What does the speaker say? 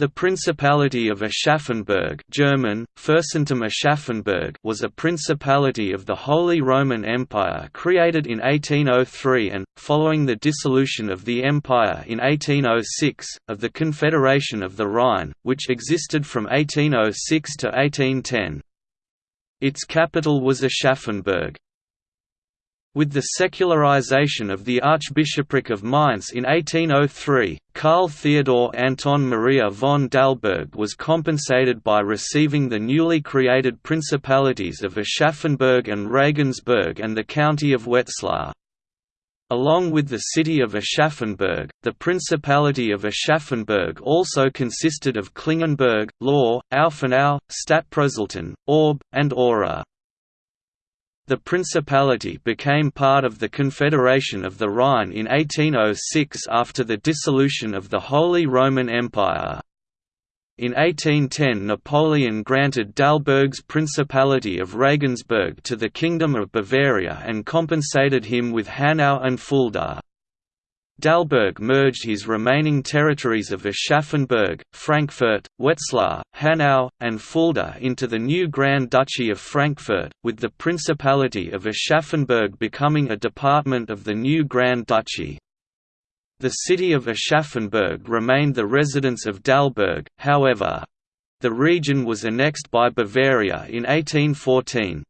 The Principality of Aschaffenburg German, Aschaffenburg was a principality of the Holy Roman Empire created in 1803 and, following the dissolution of the empire in 1806, of the Confederation of the Rhine, which existed from 1806 to 1810. Its capital was Aschaffenburg. With the secularization of the Archbishopric of Mainz in 1803, Karl Theodor Anton Maria von Dalberg was compensated by receiving the newly created principalities of Aschaffenburg and Regensburg and the county of Wetzlar. Along with the city of Aschaffenburg, the Principality of Aschaffenburg also consisted of Klingenberg, Lohr, Aufenau, Stadtprozelten, Orb, and Ora. The principality became part of the Confederation of the Rhine in 1806 after the dissolution of the Holy Roman Empire. In 1810 Napoleon granted Dalberg's Principality of Regensburg to the Kingdom of Bavaria and compensated him with Hanau and Fulda. Dalberg merged his remaining territories of Aschaffenburg, Frankfurt, Wetzlar, Hanau, and Fulda into the new Grand Duchy of Frankfurt, with the Principality of Aschaffenburg becoming a department of the new Grand Duchy. The city of Aschaffenburg remained the residence of Dalberg, however. The region was annexed by Bavaria in 1814.